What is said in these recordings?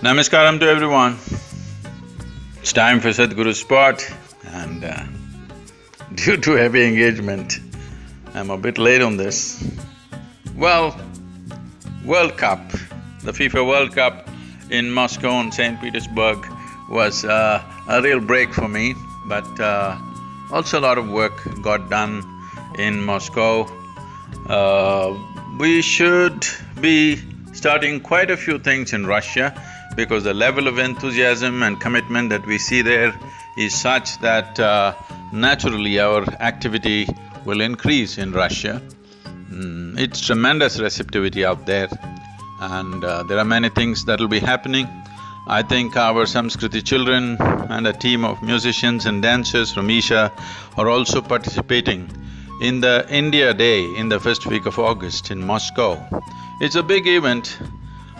Namaskaram to everyone. It's time for Sadhguru Spot and uh, due to heavy engagement, I'm a bit late on this. Well, World Cup, the FIFA World Cup in Moscow and St. Petersburg was uh, a real break for me, but uh, also a lot of work got done in Moscow. Uh, we should be starting quite a few things in Russia because the level of enthusiasm and commitment that we see there is such that uh, naturally our activity will increase in Russia. Mm, it's tremendous receptivity out there and uh, there are many things that will be happening. I think our Samskriti children and a team of musicians and dancers from Isha are also participating in the India Day in the first week of August in Moscow. It's a big event.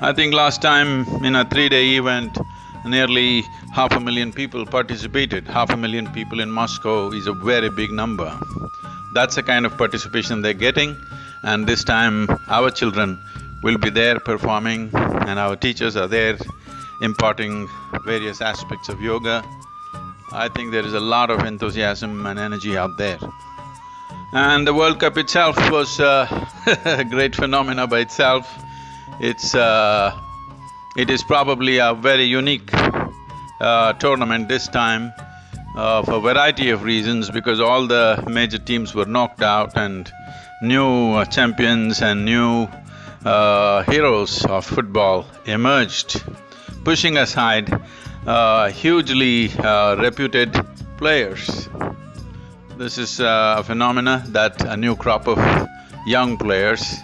I think last time in a three-day event, nearly half a million people participated. Half a million people in Moscow is a very big number. That's the kind of participation they're getting and this time our children will be there performing and our teachers are there imparting various aspects of yoga. I think there is a lot of enthusiasm and energy out there. And the World Cup itself was a great phenomena by itself. It's… Uh, it is probably a very unique uh, tournament this time uh, for a variety of reasons because all the major teams were knocked out and new uh, champions and new uh, heroes of football emerged, pushing aside uh, hugely reputed players. This is a phenomena that a new crop of young players,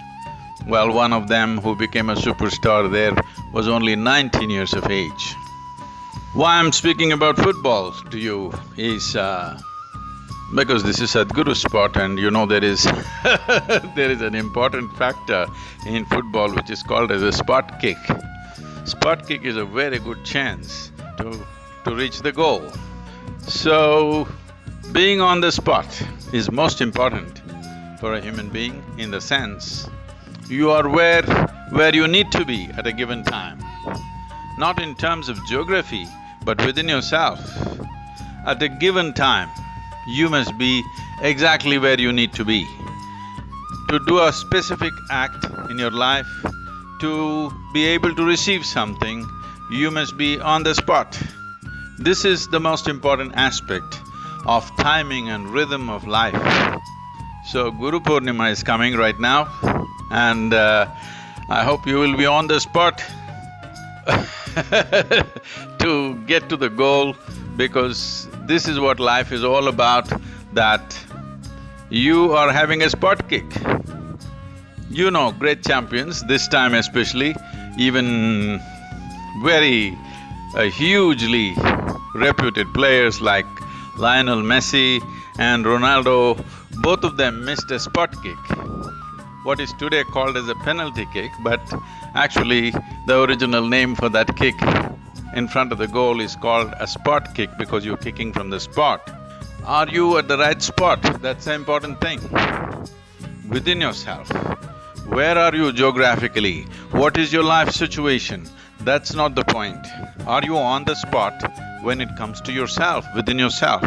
well, one of them who became a superstar there was only nineteen years of age. Why I'm speaking about football to you is uh, because this is Sadhguru spot and you know there is there is an important factor in football which is called as a spot kick. Spot kick is a very good chance to… to reach the goal. So, being on the spot is most important for a human being in the sense you are where… where you need to be at a given time. Not in terms of geography, but within yourself. At a given time, you must be exactly where you need to be. To do a specific act in your life, to be able to receive something, you must be on the spot. This is the most important aspect of timing and rhythm of life. So Guru Purnima is coming right now and uh, I hope you will be on the spot to get to the goal because this is what life is all about, that you are having a spot kick. You know great champions, this time especially, even very uh, hugely reputed players like Lionel Messi and Ronaldo, both of them missed a spot kick. What is today called as a penalty kick, but actually the original name for that kick in front of the goal is called a spot kick because you're kicking from the spot. Are you at the right spot? That's the important thing. Within yourself, where are you geographically? What is your life situation? That's not the point. Are you on the spot when it comes to yourself, within yourself?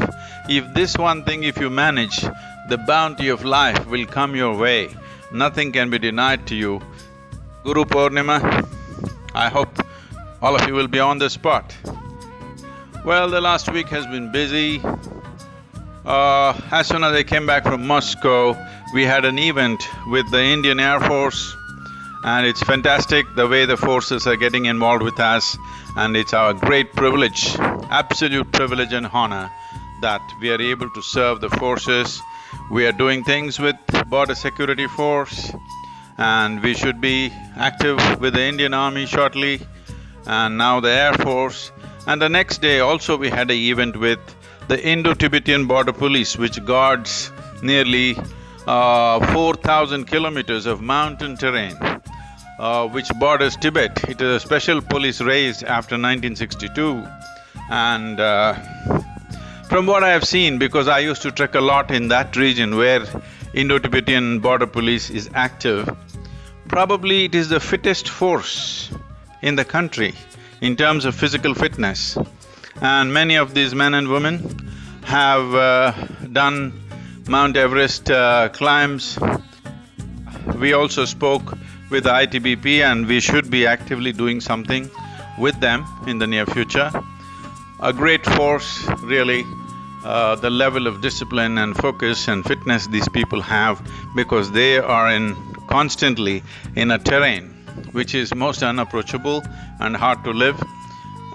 If this one thing if you manage, the bounty of life will come your way. Nothing can be denied to you. Guru Purnima, I hope all of you will be on the spot. Well, the last week has been busy. Uh, as soon as I came back from Moscow, we had an event with the Indian Air Force and it's fantastic the way the forces are getting involved with us and it's our great privilege, absolute privilege and honor that we are able to serve the forces. We are doing things with Border Security Force and we should be active with the Indian Army shortly and now the Air Force. And the next day also we had an event with the Indo-Tibetan Border Police which guards nearly uh, four thousand kilometers of mountain terrain uh, which borders Tibet. It is a special police raised after 1962 and uh, from what I have seen, because I used to trek a lot in that region where Indo-Tibetan Border Police is active, probably it is the fittest force in the country. in terms of physical fitness. And many of these men and women have uh, done Mount Everest uh, climbs. We also spoke with ITBP and we should be actively doing something with them in the near future. A great force, really, uh, the level of discipline and focus and fitness these people have because they are in constantly in a terrain which is most unapproachable and hard to live.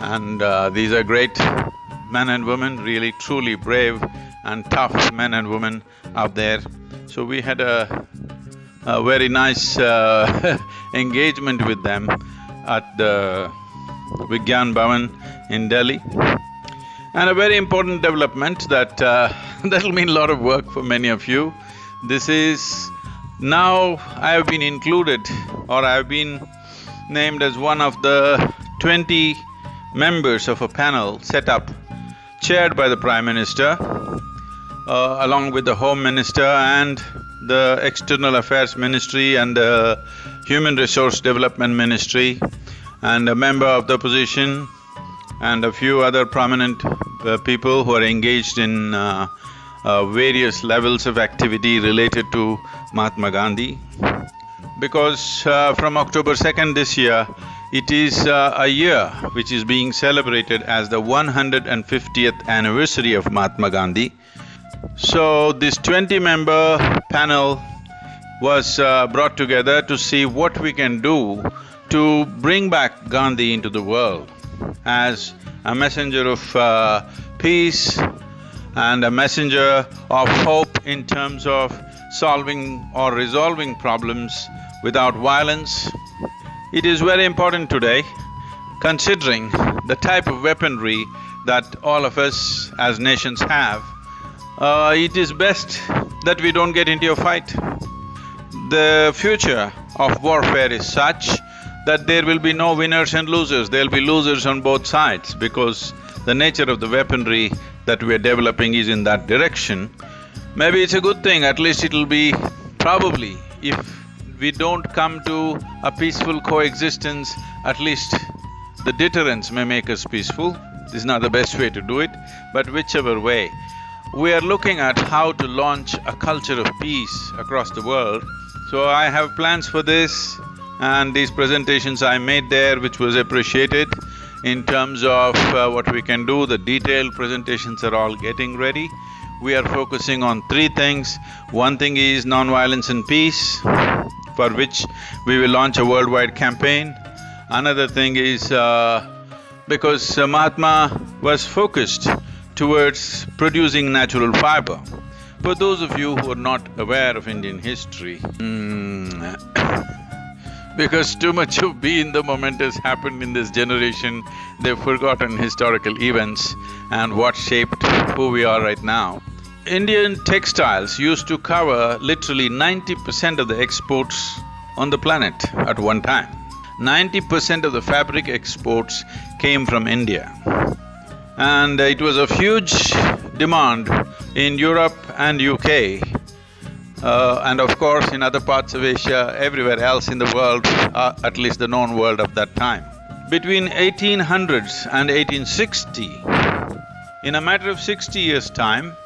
And uh, these are great men and women, really truly brave and tough men and women out there. So we had a, a very nice uh, engagement with them at the Vigyan Bhavan in Delhi. And a very important development that uh, that'll mean a lot of work for many of you. This is now I have been included or I have been named as one of the twenty members of a panel set up, chaired by the Prime Minister, uh, along with the Home Minister and the External Affairs Ministry and the Human Resource Development Ministry and a member of the opposition and a few other prominent uh, people who are engaged in uh, uh, various levels of activity related to Mahatma Gandhi. Because uh, from October 2nd this year, it is uh, a year which is being celebrated as the 150th anniversary of Mahatma Gandhi. So, this twenty-member panel was uh, brought together to see what we can do to bring back Gandhi into the world as a messenger of uh, peace and a messenger of hope in terms of solving or resolving problems without violence. It is very important today, considering the type of weaponry that all of us as nations have, uh, it is best that we don't get into a fight. The future of warfare is such that there will be no winners and losers, there'll be losers on both sides because the nature of the weaponry that we're developing is in that direction. Maybe it's a good thing, at least it'll be probably if we don't come to a peaceful coexistence, at least the deterrence may make us peaceful. This is not the best way to do it, but whichever way. We are looking at how to launch a culture of peace across the world. So I have plans for this and these presentations I made there which was appreciated in terms of uh, what we can do, the detailed presentations are all getting ready. We are focusing on three things. One thing is non-violence and peace, for which we will launch a worldwide campaign. Another thing is, uh, because Mahatma was focused towards producing natural fiber. For those of you who are not aware of Indian history, mm, because too much of be in the moment has happened in this generation, they've forgotten historical events and what shaped who we are right now. Indian textiles used to cover literally ninety percent of the exports on the planet at one time. Ninety percent of the fabric exports came from India. And it was of huge demand in Europe and UK uh, and of course in other parts of Asia, everywhere else in the world, uh, at least the known world of that time. Between 1800s and 1860, in a matter of sixty years' time,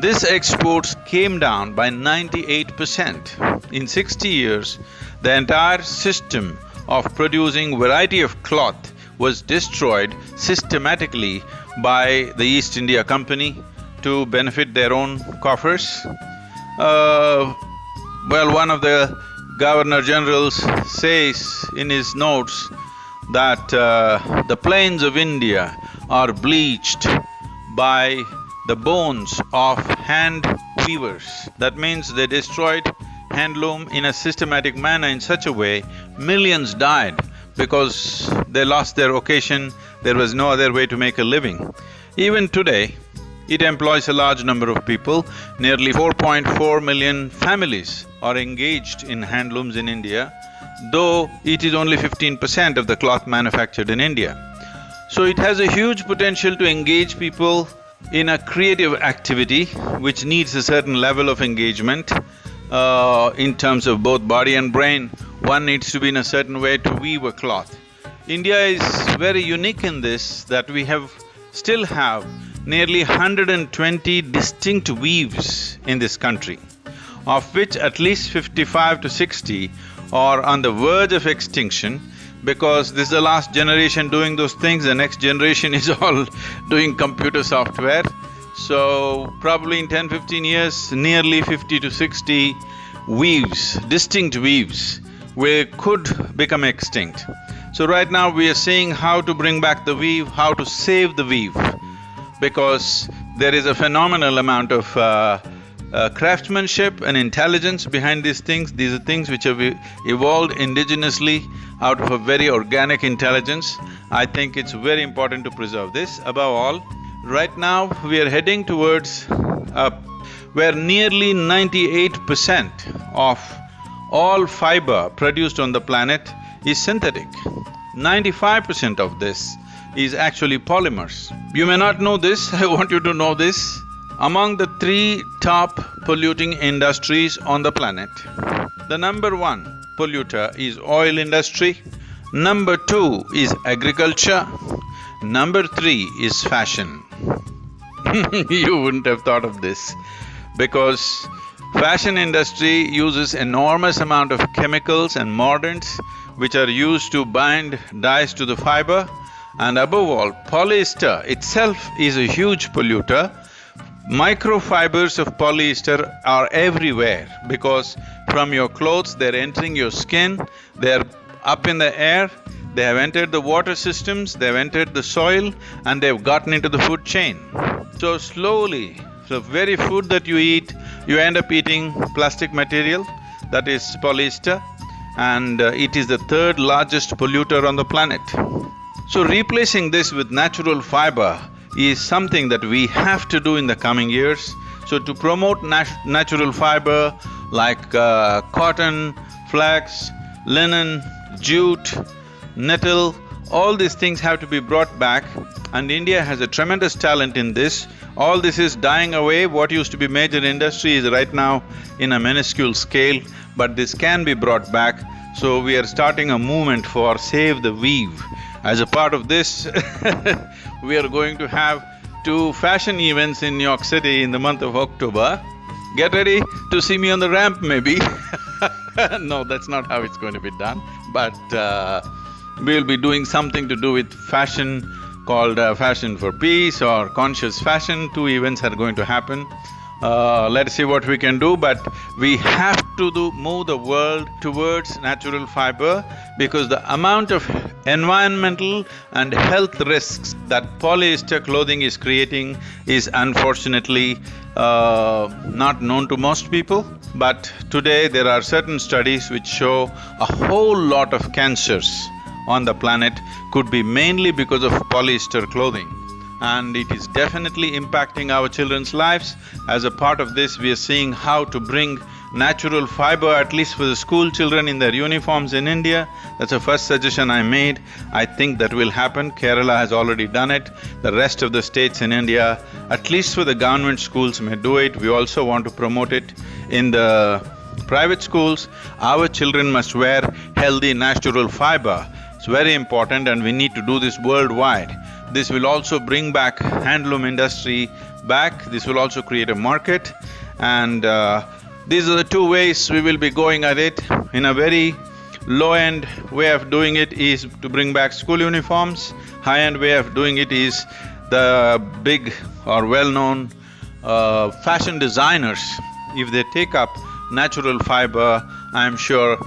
this exports came down by ninety-eight percent. In sixty years, the entire system of producing variety of cloth was destroyed systematically by the East India Company to benefit their own coffers. Uh, well, one of the governor generals says in his notes that uh, the plains of India are bleached by the bones of hand weavers. That means they destroyed handloom in a systematic manner in such a way, millions died because they lost their occasion, there was no other way to make a living. Even today, it employs a large number of people, nearly 4.4 million families are engaged in handlooms in India, though it is only fifteen percent of the cloth manufactured in India. So it has a huge potential to engage people in a creative activity which needs a certain level of engagement uh, in terms of both body and brain. One needs to be in a certain way to weave a cloth. India is very unique in this that we have… still have nearly 120 distinct weaves in this country, of which at least 55 to 60 are on the verge of extinction because this is the last generation doing those things, the next generation is all doing computer software. So, probably in 10, 15 years, nearly 50 to 60 weaves, distinct weaves, will… could become extinct. So right now we are seeing how to bring back the weave, how to save the weave because there is a phenomenal amount of uh, uh, craftsmanship and intelligence behind these things. These are things which have evolved indigenously out of a very organic intelligence. I think it's very important to preserve this. Above all, right now we are heading towards where nearly ninety-eight percent of all fiber produced on the planet is synthetic. Ninety-five percent of this is actually polymers. You may not know this, I want you to know this. Among the three top polluting industries on the planet, the number one polluter is oil industry, number two is agriculture, number three is fashion. you wouldn't have thought of this because fashion industry uses enormous amount of chemicals and mordants which are used to bind dyes to the fiber and above all, polyester itself is a huge polluter. Microfibers of polyester are everywhere because from your clothes, they're entering your skin, they're up in the air, they have entered the water systems, they've entered the soil and they've gotten into the food chain. So slowly, the very food that you eat, you end up eating plastic material, that is polyester, and uh, it is the third largest polluter on the planet. So replacing this with natural fiber is something that we have to do in the coming years. So to promote nat natural fiber like uh, cotton, flax, linen, jute, nettle, all these things have to be brought back and India has a tremendous talent in this. All this is dying away, what used to be major industry is right now in a minuscule scale, but this can be brought back. So we are starting a movement for Save the Weave. As a part of this, we are going to have two fashion events in New York City in the month of October. Get ready to see me on the ramp maybe No, that's not how it's going to be done, but uh, we'll be doing something to do with fashion called uh, Fashion for Peace or Conscious Fashion. Two events are going to happen. Uh, let's see what we can do, but we have to do… move the world towards natural fiber because the amount of environmental and health risks that polyester clothing is creating is unfortunately uh, not known to most people. But today there are certain studies which show a whole lot of cancers on the planet could be mainly because of polyester clothing and it is definitely impacting our children's lives. As a part of this, we are seeing how to bring natural fiber at least for the school children in their uniforms in India. That's the first suggestion I made. I think that will happen. Kerala has already done it. The rest of the states in India, at least for the government schools may do it. We also want to promote it in the private schools. Our children must wear healthy natural fiber. It's very important and we need to do this worldwide. This will also bring back handloom industry back, this will also create a market and uh, these are the two ways we will be going at it. In a very low-end way of doing it is to bring back school uniforms, high-end way of doing it is the big or well-known uh, fashion designers, if they take up natural fiber, I'm sure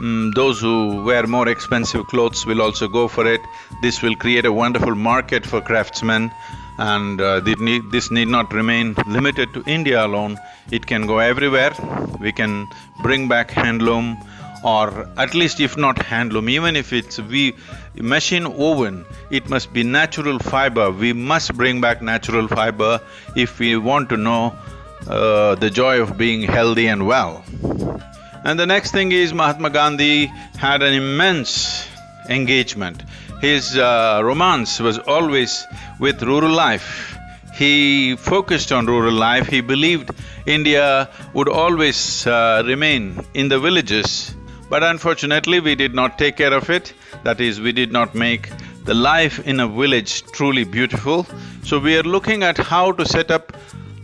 Mm, those who wear more expensive clothes will also go for it. This will create a wonderful market for craftsmen and uh, need, this need not remain limited to India alone. It can go everywhere. We can bring back handloom or at least if not handloom, even if it's we machine woven, it must be natural fiber. We must bring back natural fiber if we want to know uh, the joy of being healthy and well. And the next thing is Mahatma Gandhi had an immense engagement. His uh, romance was always with rural life. He focused on rural life, he believed India would always uh, remain in the villages. But unfortunately, we did not take care of it. That is, we did not make the life in a village truly beautiful. So we are looking at how to set up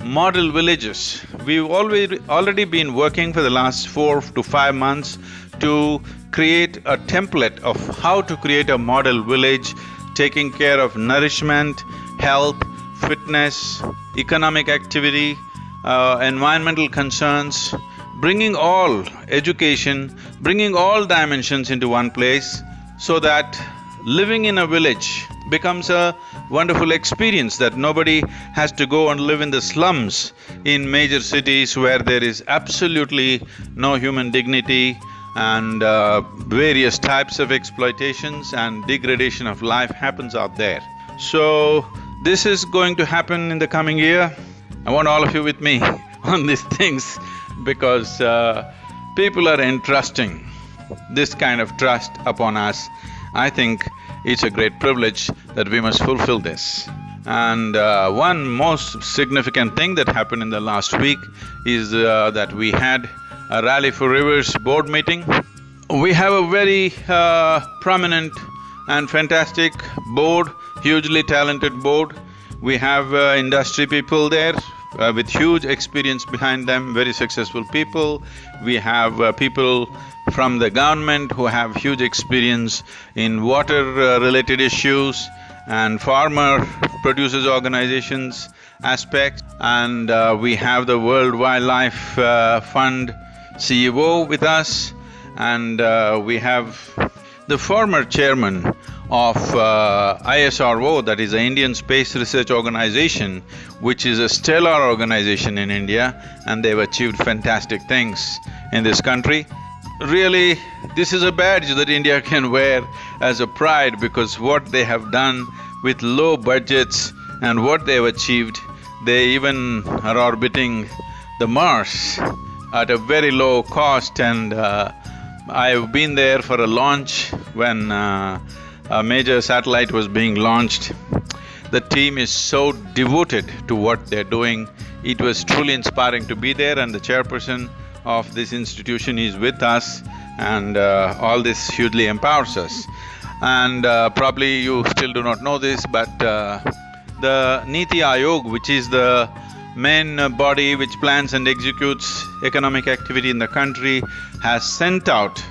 model villages. We've already, already been working for the last four to five months to create a template of how to create a model village taking care of nourishment, health, fitness, economic activity, uh, environmental concerns, bringing all education, bringing all dimensions into one place so that living in a village becomes a wonderful experience that nobody has to go and live in the slums in major cities where there is absolutely no human dignity and uh, various types of exploitations and degradation of life happens out there. So, this is going to happen in the coming year. I want all of you with me on these things because uh, people are entrusting this kind of trust upon us. I think it's a great privilege that we must fulfill this. And uh, one most significant thing that happened in the last week is uh, that we had a Rally for Rivers board meeting. We have a very uh, prominent and fantastic board, hugely talented board. We have uh, industry people there uh, with huge experience behind them, very successful people. We have uh, people from the government who have huge experience in water-related uh, issues and farmer producers organizations aspects. And uh, we have the World Wildlife uh, Fund CEO with us and uh, we have the former chairman of uh, ISRO, that is the Indian Space Research Organization, which is a stellar organization in India and they've achieved fantastic things in this country. Really, this is a badge that India can wear as a pride because what they have done with low budgets and what they've achieved, they even are orbiting the Mars at a very low cost and uh, I've been there for a launch when uh, a major satellite was being launched. The team is so devoted to what they're doing. It was truly inspiring to be there and the chairperson of this institution is with us and uh, all this hugely empowers us. And uh, probably you still do not know this, but uh, the Niti Aayog, which is the main body which plans and executes economic activity in the country has sent out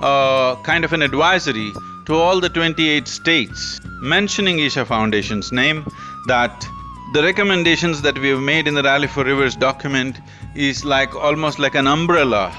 a kind of an advisory to all the twenty-eight states mentioning Isha Foundation's name that the recommendations that we have made in the Rally for Rivers document is like almost like an umbrella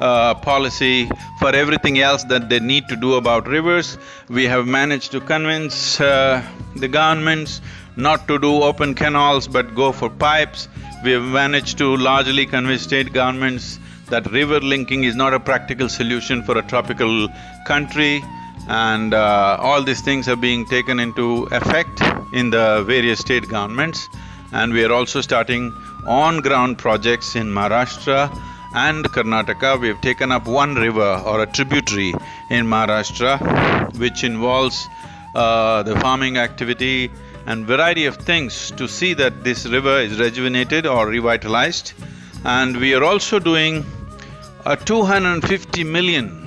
uh, policy for everything else that they need to do about rivers. We have managed to convince uh, the governments not to do open canals but go for pipes. We have managed to largely convince state governments that river linking is not a practical solution for a tropical country and uh, all these things are being taken into effect in the various state governments and we are also starting on-ground projects in Maharashtra and Karnataka. We have taken up one river or a tributary in Maharashtra which involves uh, the farming activity and variety of things to see that this river is rejuvenated or revitalized. And we are also doing a 250 million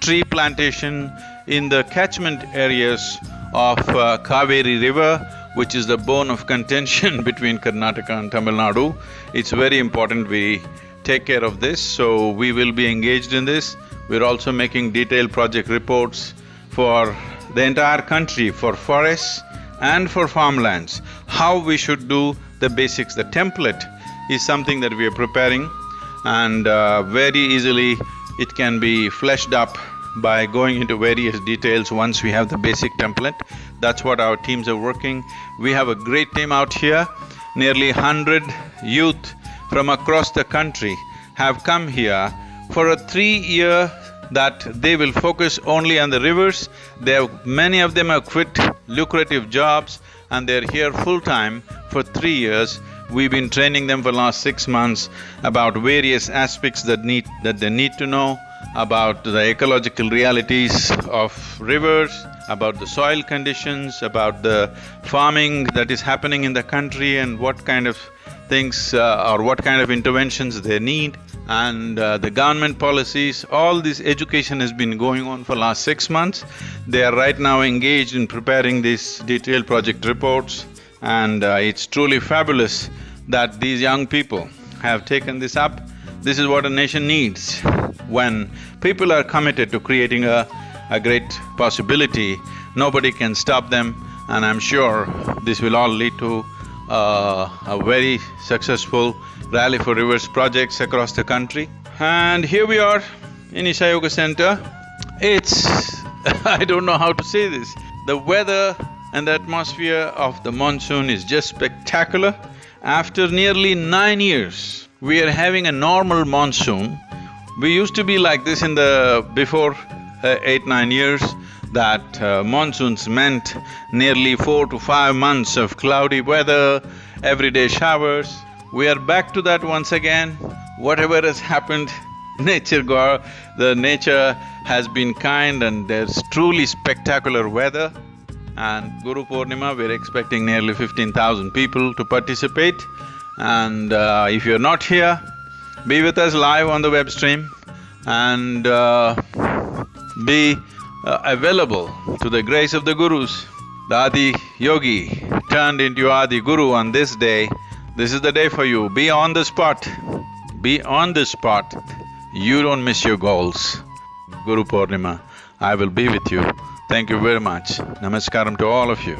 tree plantation in the catchment areas of uh, Kaveri River, which is the bone of contention between Karnataka and Tamil Nadu. It's very important we take care of this, so we will be engaged in this. We're also making detailed project reports for the entire country for forests and for farmlands, how we should do the basics. The template is something that we are preparing and uh, very easily it can be fleshed up by going into various details once we have the basic template. That's what our teams are working. We have a great team out here. Nearly hundred youth from across the country have come here for a three-year that they will focus only on the rivers. They have… many of them have quit lucrative jobs and they're here full-time for three years. We've been training them for last six months about various aspects that need… that they need to know, about the ecological realities of rivers, about the soil conditions, about the farming that is happening in the country and what kind of things uh, or what kind of interventions they need and uh, the government policies, all this education has been going on for last six months. They are right now engaged in preparing these detailed project reports and uh, it's truly fabulous that these young people have taken this up. This is what a nation needs. When people are committed to creating a, a great possibility, nobody can stop them and I'm sure this will all lead to uh, a very successful Rally for Rivers projects across the country. And here we are in Isha Yoga Center. It's… I don't know how to say this. The weather and the atmosphere of the monsoon is just spectacular. After nearly nine years, we are having a normal monsoon. We used to be like this in the… before eight, nine years that uh, monsoons meant nearly four to five months of cloudy weather, everyday showers. We are back to that once again. Whatever has happened, nature God… the nature has been kind and there's truly spectacular weather. And Guru Purnima, we're expecting nearly fifteen thousand people to participate. And uh, if you're not here, be with us live on the web stream and uh, be uh, available to the grace of the Gurus. The Adi Yogi turned into Adi Guru on this day. This is the day for you. Be on the spot. Be on the spot. You don't miss your goals. Guru Purnima, I will be with you. Thank you very much. Namaskaram to all of you.